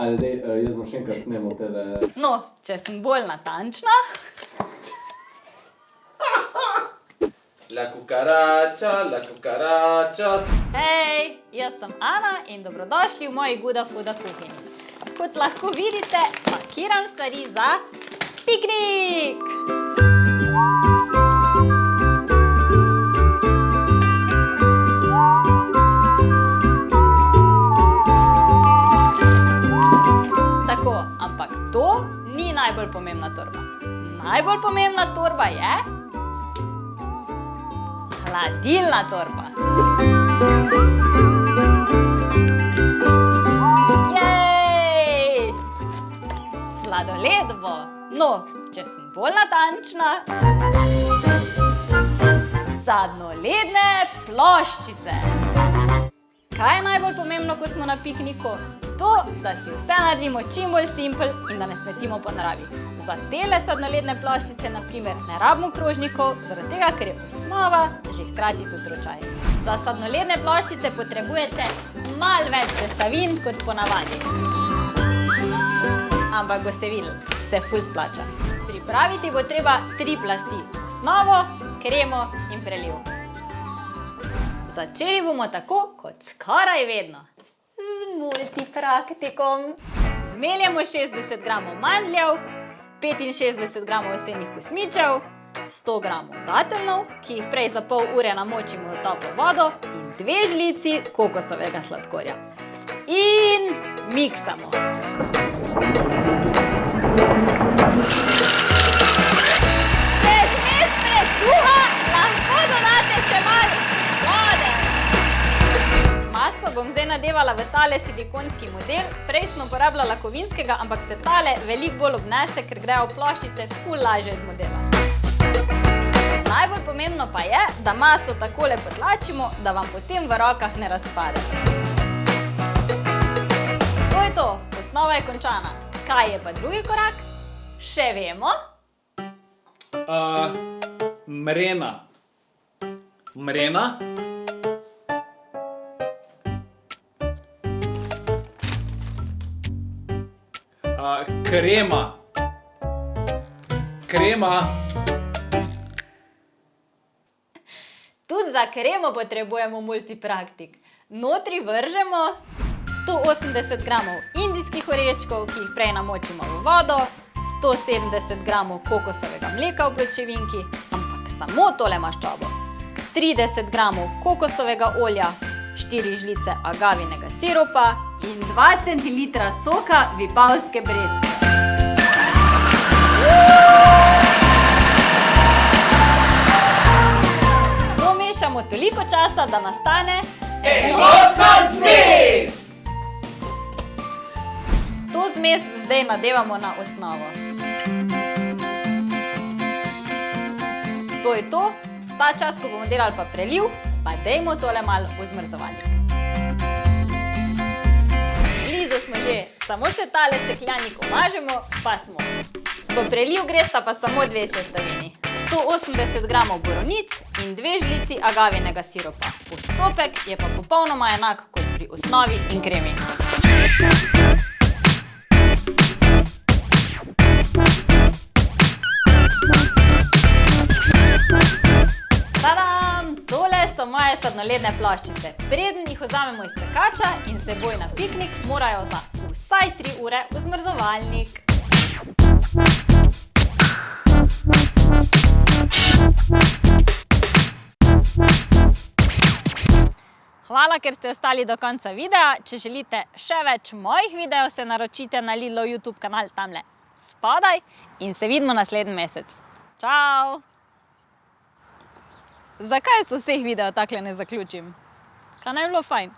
Ajde, dej, eh, jaz bom še enkrat snemal tele. No, če sem bolj natančna, La cucaracha, la cucaracha. hej, jaz sem Ana in dobrodošli v moji Guda Fuda kuhinji. Kot lahko vidite, pakiram stvari za piknik! Tako, pomembna torba. Najbolj pomembna torba je hladilna torba. Jej! Sladoled bo. No, če sem bolj natančna. Sadnoledne ploščice. Kaj je najbolj pomembno, ko smo na pikniku? To, da si vse naredimo čim bolj simpel in da ne smetimo po naravi. Za tele sadnoledne ploščice, na primer, ne rabimo krožnikov, zaradi tega, ker je osnova že hkrati tudi ročaj. Za sadnoledne ploščice potrebujete malo več sestavin kot ponavadi. Ampak boste videli, se ful splača. Pripraviti bo treba tri plasti. Osnovo, kremo in preliv. Začeli bomo tako, kot skoraj vedno. Z multipraktikom. Zmeljemo 60 gramov mandljev, 65 gramov osenih kosmičev, 100 gramov dateljnov, ki jih prej za pol ure namočimo v toplo vodo in dve žlici kokosovega sladkorja. In miksamo. Če Nadevala v tale silikonski model. Prej sem uporabljala kovinskega, ampak se tale veliko bolj obnese, ker grejo ploščice ful lažje iz modela. Najbolj pomembno pa je, da maso takole potlačimo, da vam potem v rokah ne razpade. To je to, osnova je končana. Kaj je pa drugi korak? Še vemo. Uh, mrena. Mrena. Uh, krema. Krema. Tudi za kremo potrebujemo multipraktik. Notri vržemo 180 gramov indijskih oreščkov, ki jih prej namočimo v vodo, 170 gramov kokosovega mleka v pločevinki, ampak samo tole maščobo, 30 gramov kokosovega olja, 4 žlice agavinega siropa in 2 cm soka vipavske breskve. To mešamo toliko časa, da nastane Enotna zmes! To zmes zdaj nadevamo na osnovo. To je to. Ta čas, ko bomo delali pa preliv, pa dejmo tole malo v zmrzovalnik. Smo že, samo še tale sekljanik omažemo, pa smo. V preliv gresta pa samo dve sestavini. 180 gramov borovnic in dve žlici agavinega siropa. Postopek je pa popolnoma enak kot pri osnovi in kremi. Moje sadnoledne ploščice. Preden jih vzamemo iz pekača in seboj na piknik, morajo za vsaj 3 ure v zmrzovalnik. Hvala, ker ste ostali do konca videa. Če želite še več mojih videov, se naročite na Lilo YouTube kanal tamle spodaj in se vidimo naslednji mesec. Čau! Zakaj so vseh videov takle ne zaključim? Kaj naj bilo fajn?